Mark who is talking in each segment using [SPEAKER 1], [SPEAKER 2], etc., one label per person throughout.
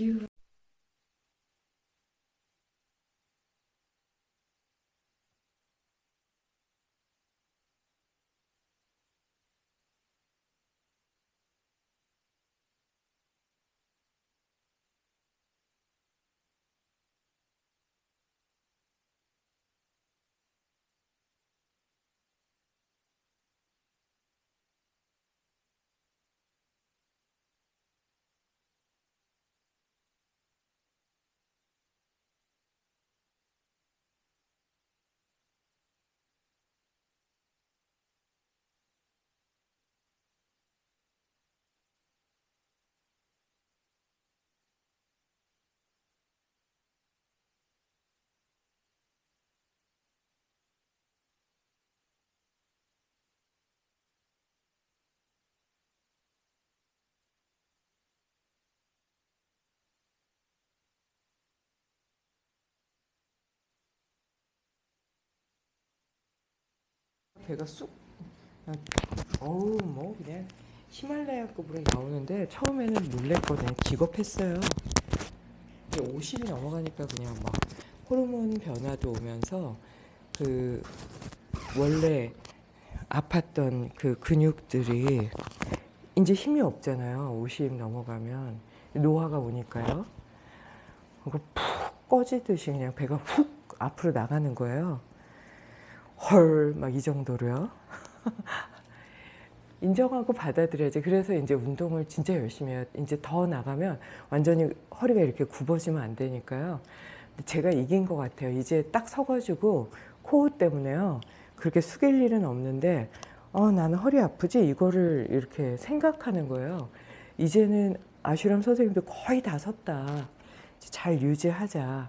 [SPEAKER 1] you. 배가 쑥. 어우 뭐 그냥 히말라야급으로 나오는데 처음에는 놀랬거든요 기겁했어요. 50이 넘어가니까 그냥 막 호르몬 변화도 오면서 그 원래 아팠던 그 근육들이 이제 힘이 없잖아요. 50 넘어가면. 노화가 오니까요. 그거 푹 꺼지듯이 그냥 배가 훅 앞으로 나가는 거예요 헐 막 이 정도로요? 인정하고 받아들여야지. 그래서 이제 운동을 진짜 열심히 해요. 이제 더 나가면 완전히 허리가 이렇게 굽어지면 안 되니까요. 제가 이긴 것 같아요. 이제 딱 서가지고 코어 때문에요. 그렇게 숙일 일은 없는데 어 나는 허리 아프지? 이거를 이렇게 생각하는 거예요. 이제는 아슈람 선생님도 거의 다 섰다. 잘 유지하자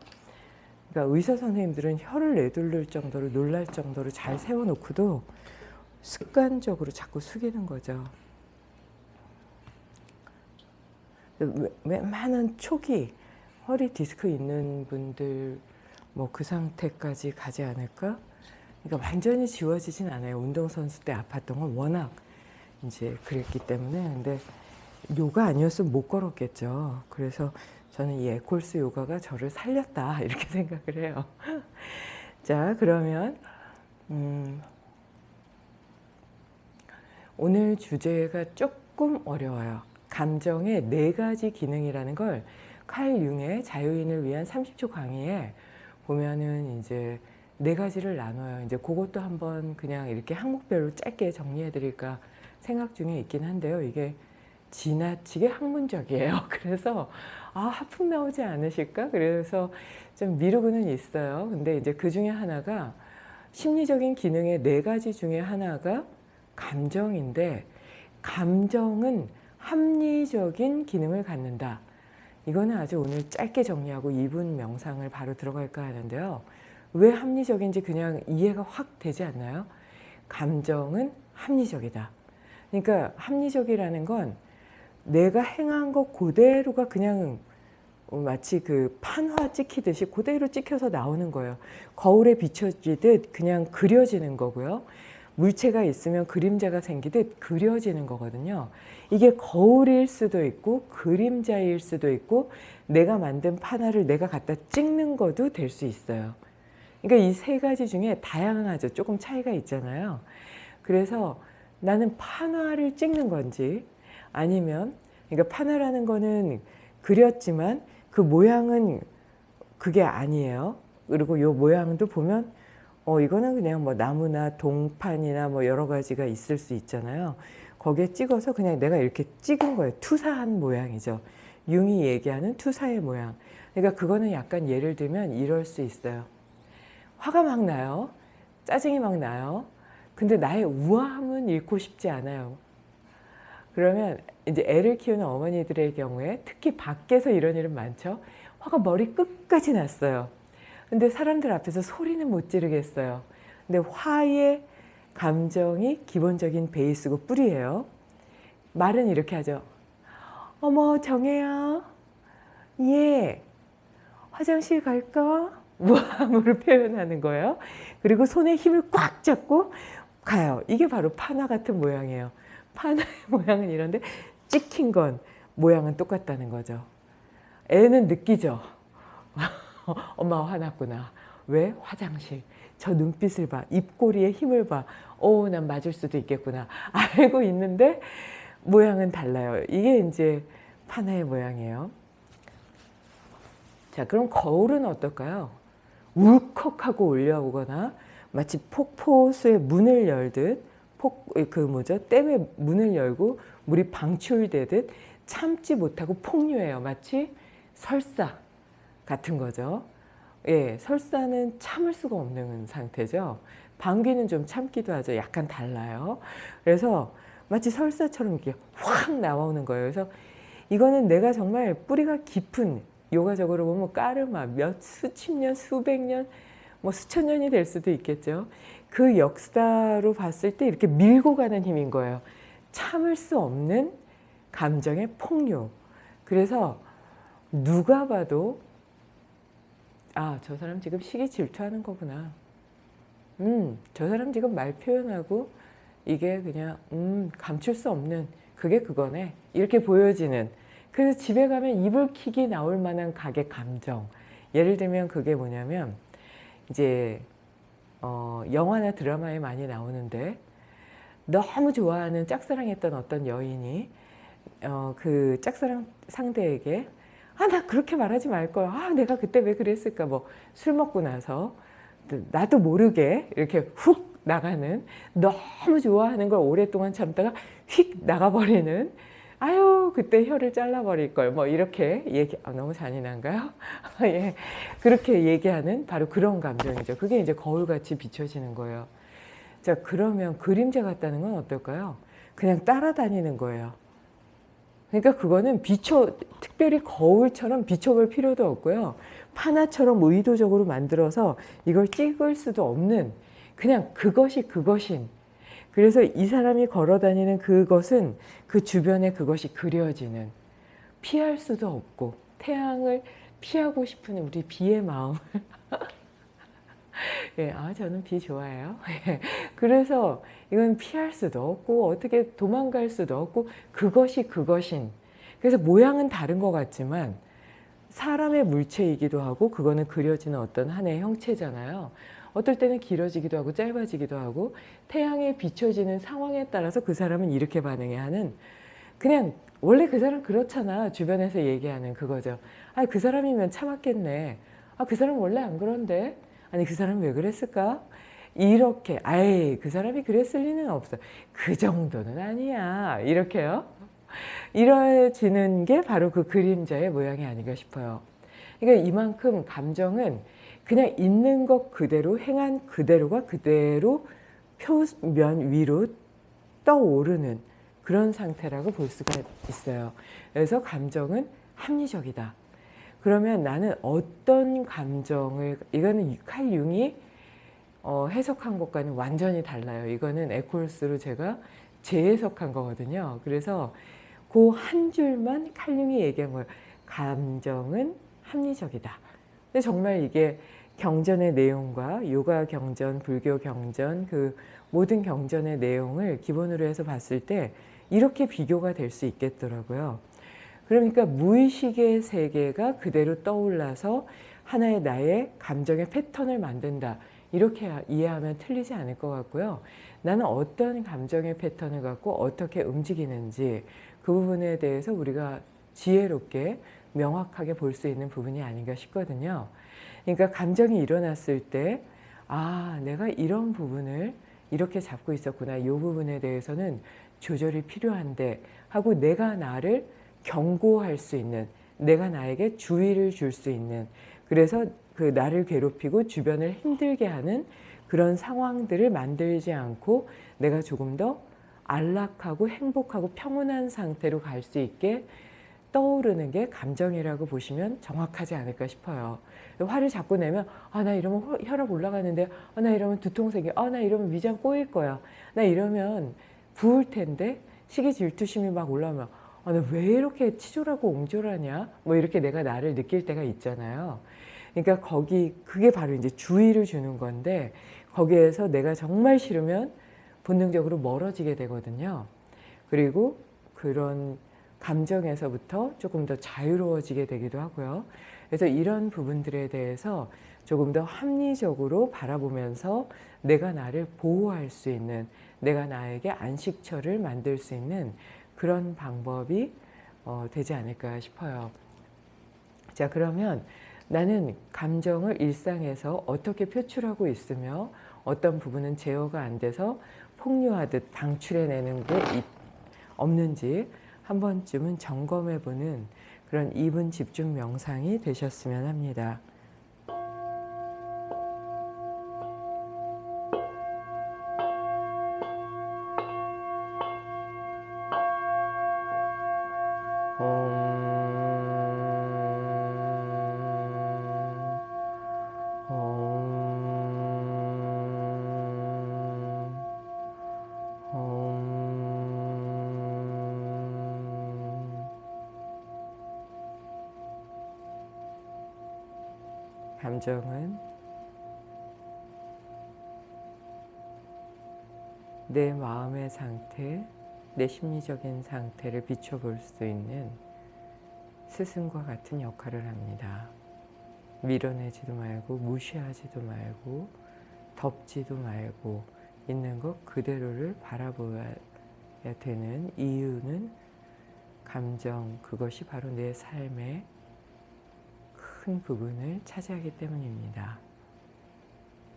[SPEAKER 1] 그러니까 의사 선생님들은 혀를 내둘릴 정도로 놀랄 정도로 잘 세워놓고도 습관적으로 자꾸 숙이는 거죠. 웬만한 초기 허리 디스크 있는 분들 뭐 그 상태까지 가지 않을까? 그러니까 완전히 지워지진 않아요. 운동선수 때 아팠던 건 워낙 이제 그랬기 때문에 근데 요가 아니었으면 못 걸었겠죠. 그래서 저는 이 에콜스 요가가 저를 살렸다 이렇게 생각을 해요. 자 그러면 음, 오늘 주제가 조금 어려워요. 감정의 네 가지 기능이라는 걸 칼 융의 자유인을 위한 30초 강의에 보면은 이제 네 가지를 나눠요. 이제 그것도 한번 그냥 이렇게 항목별로 짧게 정리해 드릴까 생각 중에 있긴 한데요. 이게 지나치게 학문적이에요. 그래서 아 하품 나오지 않으실까? 그래서 좀 미루고는 있어요. 근데 이제 그 중에 하나가 심리적인 기능의 네 가지 중에 하나가 감정인데 감정은 합리적인 기능을 갖는다. 이거는 아주 오늘 짧게 정리하고 2분 명상을 바로 들어갈까 하는데요. 왜 합리적인지 그냥 이해가 확 되지 않나요? 감정은 합리적이다. 그러니까 합리적이라는 건 내가 행한 것 그대로가 그냥 마치 그 판화 찍히듯이 그대로 찍혀서 나오는 거예요. 거울에 비춰지듯 그냥 그려지는 거고요. 물체가 있으면 그림자가 생기듯 그려지는 거거든요. 이게 거울일 수도 있고 그림자일 수도 있고 내가 만든 판화를 내가 갖다 찍는 것도 될 수 있어요. 그러니까 이 세 가지 중에 다양하죠. 조금 차이가 있잖아요. 그래서 나는 판화를 찍는 건지 아니면 그러니까 판화라는 거는 그렸지만 그 모양은 그게 아니에요. 그리고 요 모양도 보면 어 이거는 그냥 뭐 나무나 동판이나 뭐 여러 가지가 있을 수 있잖아요. 거기에 찍어서 그냥 내가 이렇게 찍은 거예요. 투사한 모양이죠. 융이 얘기하는 투사의 모양. 그러니까 그거는 약간 예를 들면 이럴 수 있어요. 화가 막 나요. 짜증이 막 나요. 근데 나의 우아함은 잃고 싶지 않아요. 그러면 이제 애를 키우는 어머니들의 경우에 특히 밖에서 이런 일은 많죠. 화가 머리 끝까지 났어요. 근데 사람들 앞에서 소리는 못 지르겠어요. 근데 화의 감정이 기본적인 베이스고 뿌리예요. 말은 이렇게 하죠. 어머 정혜야 예 화장실 갈까? 무함으로 표현하는 거예요. 그리고 손에 힘을 꽉 잡고 가요. 이게 바로 파나 같은 모양이에요. 파나의 모양은 이런데 찍힌 건 모양은 똑같다는 거죠. 애는 느끼죠. 엄마가 화났구나. 왜? 화장실. 저 눈빛을 봐. 입꼬리에 힘을 봐. 오, 난 맞을 수도 있겠구나. 알고 있는데 모양은 달라요. 이게 이제 파나의 모양이에요. 자, 그럼 거울은 어떨까요? 울컥하고 올려오거나 마치 폭포수의 문을 열듯 폭, 그 뭐죠? 댐의 문을 열고 물이 방출되듯 참지 못하고 폭류해요. 마치 설사 같은 거죠. 예, 설사는 참을 수가 없는 상태죠. 방귀는 좀 참기도 하죠. 약간 달라요. 그래서 마치 설사처럼 이렇게 확 나오는 거예요. 그래서 이거는 내가 정말 뿌리가 깊은 요가적으로 보면 까르마 몇 수십 년, 수백 년, 뭐 수천 년이 될 수도 있겠죠. 그 역사로 봤을 때 이렇게 밀고 가는 힘인 거예요. 참을 수 없는 감정의 폭류. 그래서 누가 봐도 아, 저 사람 지금 시기 질투하는 거구나. 음, 저 사람 지금 말 표현하고 이게 그냥 음, 감출 수 없는 그게 그거네. 이렇게 보여지는. 그래서 집에 가면 이불킥이 나올 만한 가게 감정. 예를 들면 그게 뭐냐면 이제 어, 영화나 드라마에 많이 나오는데 너무 좋아하는 짝사랑했던 어떤 여인이 어, 그 짝사랑 상대에게 아 나 그렇게 말하지 말걸 아 내가 그때 왜 그랬을까? 뭐 술 먹고 나서 나도 모르게 이렇게 훅 나가는 너무 좋아하는 걸 오랫동안 참다가 휙 나가버리는 아유 그때 혀를 잘라버릴 걸 뭐 이렇게 얘기 아, 너무 잔인한가요? 예 그렇게 얘기하는 바로 그런 감정이죠. 그게 이제 거울같이 비춰지는 거예요. 자 그러면 그림자 같다는 건 어떨까요? 그냥 따라다니는 거예요. 그러니까 그거는 비춰 특별히 거울처럼 비춰볼 필요도 없고요. 파나처럼 의도적으로 만들어서 이걸 찍을 수도 없는 그냥 그것이 그것인 그래서 이 사람이 걸어다니는 그것은 그 주변에 그것이 그려지는 피할 수도 없고 태양을 피하고 싶은 우리 비의 마음을 예, 아 저는 비 좋아해요. 예, 그래서 이건 피할 수도 없고 어떻게 도망갈 수도 없고 그것이 그것인 그래서 모양은 다른 것 같지만 사람의 물체이기도 하고 그거는 그려지는 어떤 하나의 형체잖아요. 어떨 때는 길어지기도 하고 짧아지기도 하고 태양에 비춰지는 상황에 따라서 그 사람은 이렇게 반응해야 하는 그냥 원래 그 사람 그렇잖아 주변에서 얘기하는 그거죠. 아 그 사람이면 참았겠네. 아 그 사람 원래 안 그런데 아니 그 사람 왜 그랬을까? 이렇게 아이 그 사람이 그랬을 리는 없어. 그 정도는 아니야. 이렇게요. 이뤄지는 게 바로 그 그림자의 모양이 아닌가 싶어요. 그러니까 이만큼 감정은 그냥 있는 것 그대로 행한 그대로가 그대로 표면 위로 떠오르는 그런 상태라고 볼 수가 있어요. 그래서 감정은 합리적이다. 그러면 나는 어떤 감정을 이거는 칼 융이 어, 해석한 것과는 완전히 달라요. 이거는 에콜스로 제가 재해석한 거거든요. 그래서 그 한 줄만 칼 융이 얘기한 거예요. 감정은 합리적이다. 근데 정말 이게 경전의 내용과 요가 경전, 불교 경전, 그 모든 경전의 내용을 기본으로 해서 봤을 때 이렇게 비교가 될 수 있겠더라고요. 그러니까 무의식의 세계가 그대로 떠올라서 하나의 나의 감정의 패턴을 만든다. 이렇게 이해하면 틀리지 않을 것 같고요. 나는 어떤 감정의 패턴을 갖고 어떻게 움직이는지 그 부분에 대해서 우리가 지혜롭게 명확하게 볼 수 있는 부분이 아닌가 싶거든요. 그러니까 감정이 일어났을 때 아, 내가 이런 부분을 이렇게 잡고 있었구나. 이 부분에 대해서는 조절이 필요한데 하고 내가 나를 경고할 수 있는 내가 나에게 주의를 줄 수 있는 그래서 그 나를 괴롭히고 주변을 힘들게 하는 그런 상황들을 만들지 않고 내가 조금 더 안락하고 행복하고 평온한 상태로 갈 수 있게 떠오르는 게 감정이라고 보시면 정확하지 않을까 싶어요. 화를 자꾸 내면 아 나 이러면 혈압 올라가는데 아 나 이러면 두통 생겨 아 나 이러면 위장 꼬일 거야 나 이러면 부을 텐데 시기 질투심이 막 올라오면 아 나왜 이렇게 치졸하고 옹졸하냐 뭐 이렇게 내가 나를 느낄 때가 있잖아요. 그러니까 거기 그게 바로 이제 주의를 주는 건데 거기에서 내가 정말 싫으면 본능적으로 멀어지게 되거든요. 그리고 그런 감정에서부터 조금 더 자유로워지게 되기도 하고요. 그래서 이런 부분들에 대해서 조금 더 합리적으로 바라보면서 내가 나를 보호할 수 있는 내가 나에게 안식처를 만들 수 있는 그런 방법이 어, 되지 않을까 싶어요. 자 그러면 나는 감정을 일상에서 어떻게 표출하고 있으며 어떤 부분은 제어가 안 돼서 폭류하듯 방출해내는 게 없는지 한 번쯤은 점검해보는 그런 2분 집중 명상이 되셨으면 합니다. 감정은 내 마음의 상태, 내 심리적인 상태를 비춰볼 수 있는 스승과 같은 역할을 합니다. 밀어내지도 말고 무시하지도 말고 덮지도 말고 있는 것 그대로를 바라보아야 되는 이유는 감정 그것이 바로 내 삶의 큰 부분을 차지하기 때문입니다.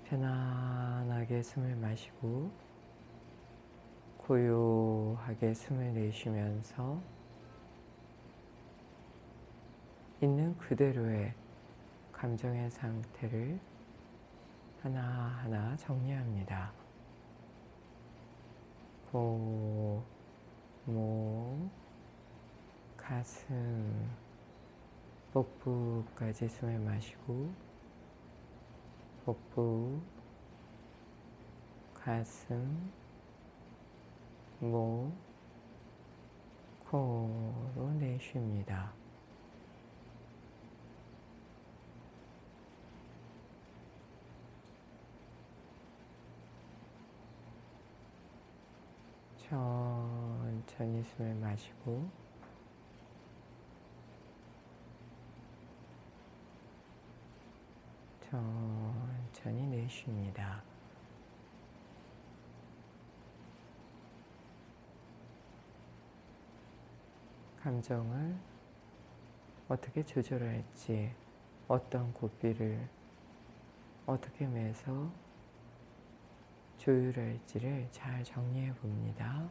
[SPEAKER 1] 편안하게 숨을 마시고 고요하게 숨을 내쉬면서 있는 그대로의 감정의 상태를 하나하나 정리합니다. 고, 목, 가슴, 복부까지 숨을 마시고 복부, 가슴, 목, 코로 내쉽니다. 천천히 숨을 마시고 천천히 내쉽니다. 감정을 어떻게 조절할지, 어떤 고삐를 어떻게 매서 조율할지를 잘 정리해 봅니다.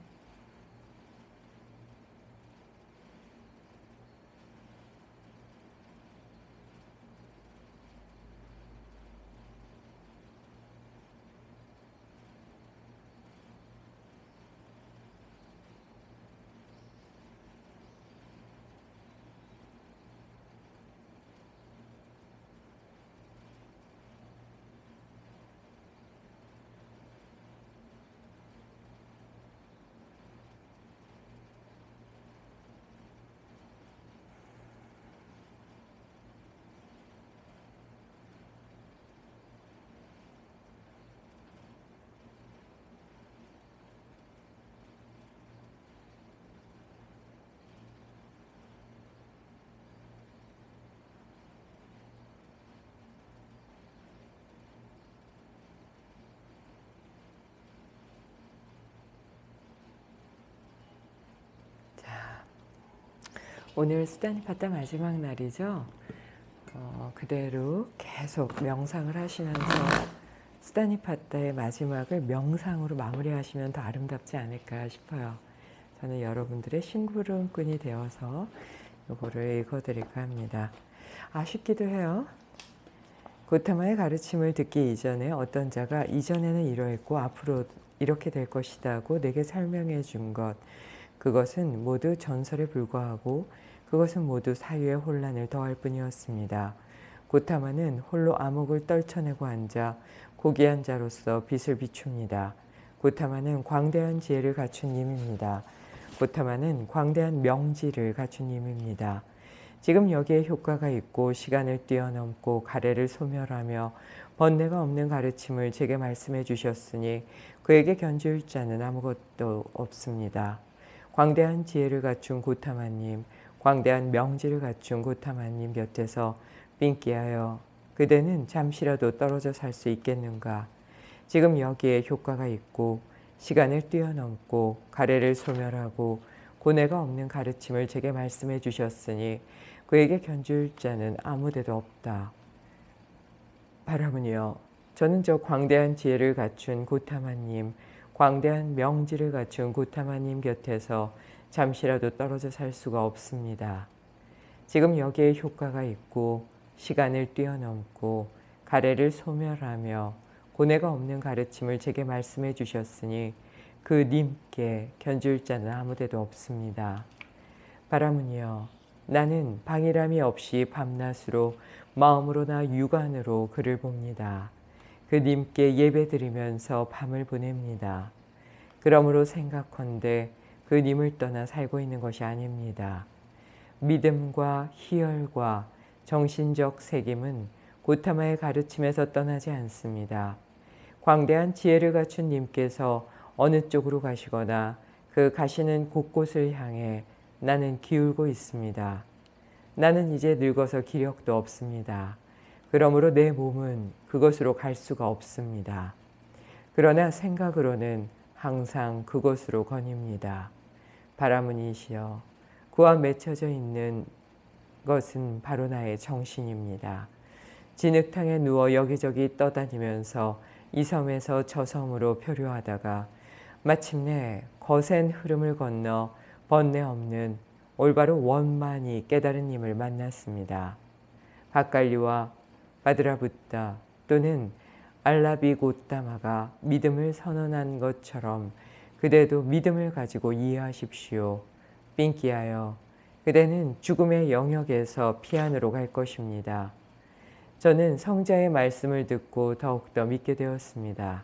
[SPEAKER 1] 오늘 수단파타 마지막 날이죠. 어, 그대로 계속 명상을 하시면서 수다니파타의 마지막을 명상으로 마무리하시면 더 아름답지 않을까 싶어요. 저는 여러분들의 심부름꾼이 되어서 이거를 읽어드릴까 합니다. 아쉽기도 해요. 고타마의 가르침을 듣기 이전에 어떤 자가 이전에는 이러했고 앞으로 이렇게 될 것이다고 내게 설명해 준 것. 그것은 모두 전설에 불과하고 그것은 모두 사유의 혼란을 더할 뿐이었습니다. 고타마는 홀로 암흑을 떨쳐내고 앉아 고귀한 자로서 빛을 비춥니다. 고타마는 광대한 지혜를 갖춘 님입니다. 고타마는 광대한 명지를 갖춘 님입니다. 지금 여기에 효과가 있고 시간을 뛰어넘고 가래를 소멸하며 번뇌가 없는 가르침을 제게 말씀해 주셨으니 그에게 견줄 자는 아무것도 없습니다. 광대한 지혜를 갖춘 고타마님, 광대한 명지를 갖춘 고타마님 곁에서 삥끼하여 그대는 잠시라도 떨어져 살 수 있겠는가? 지금 여기에 효과가 있고 시간을 뛰어넘고 가래를 소멸하고 고뇌가 없는 가르침을 제게 말씀해 주셨으니 그에게 견줄 자는 아무데도 없다. 바라문이여 저는 저 광대한 지혜를 갖춘 고타마님 광대한 명지를 갖춘 고타마님 곁에서 잠시라도 떨어져 살 수가 없습니다. 지금 여기에 효과가 있고 시간을 뛰어넘고 가래를 소멸하며 고뇌가 없는 가르침을 제게 말씀해 주셨으니 그 님께 견줄 자는 아무데도 없습니다. 바라문이여 나는 방일함이 없이 밤낮으로 마음으로나 육안으로 그를 봅니다. 그 님께 예배드리면서 밤을 보냅니다. 그러므로 생각컨대 그 님을 떠나 살고 있는 것이 아닙니다. 믿음과 희열과 정신적 새김은 고타마의 가르침에서 떠나지 않습니다. 광대한 지혜를 갖춘 님께서 어느 쪽으로 가시거나 그 가시는 곳곳을 향해 나는 기울고 있습니다. 나는 이제 늙어서 기력도 없습니다. 그러므로 내 몸은 그것으로 갈 수가 없습니다. 그러나 생각으로는 항상 그것으로 거닙니다. 바라문이시여 그와 맺혀져 있는 것은 바로 나의 정신입니다. 진흙탕에 누워 여기저기 떠다니면서 이 섬에서 저 섬으로 표류하다가 마침내 거센 흐름을 건너 번뇌 없는 올바로 원만히 깨달은 님을 만났습니다. 바칼리와 바드라붓다 또는 알라비 고따마가 믿음을 선언한 것처럼 그대도 믿음을 가지고 이해하십시오. 삥끼하여 그대는 죽음의 영역에서 피안으로 갈 것입니다. 저는 성자의 말씀을 듣고 더욱더 믿게 되었습니다.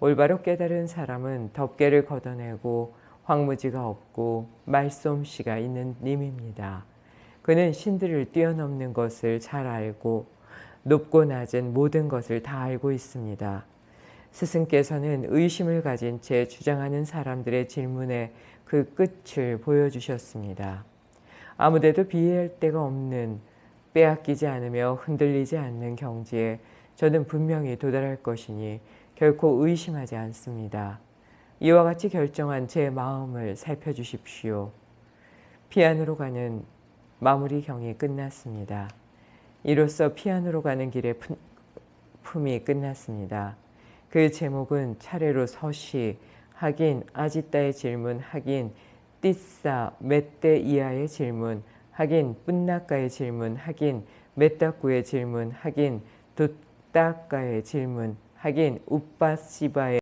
[SPEAKER 1] 올바로 깨달은 사람은 덮개를 걷어내고 황무지가 없고 말솜씨가 있는 님입니다. 그는 신들을 뛰어넘는 것을 잘 알고 높고 낮은 모든 것을 다 알고 있습니다. 스승께서는 의심을 가진 채 주장하는 사람들의 질문에 그 끝을 보여주셨습니다. 아무데도 비할 데가 없는 빼앗기지 않으며 흔들리지 않는 경지에 저는 분명히 도달할 것이니 결코 의심하지 않습니다. 이와 같이 결정한 제 마음을 살펴주십시오. 피안으로 가는 마무리 경이 끝났습니다. 이로써 피안으로 가는 길의 품이 끝났습니다. 그 제목은 차례로 서시, 하긴, 아지따의 질문, 하긴, 띠싸, 멧대 이하의 질문, 하긴, 뿐나까의 질문, 하긴, 메따꾸의 질문, 하긴, 도따까의 질문, 하긴, 우빠시바의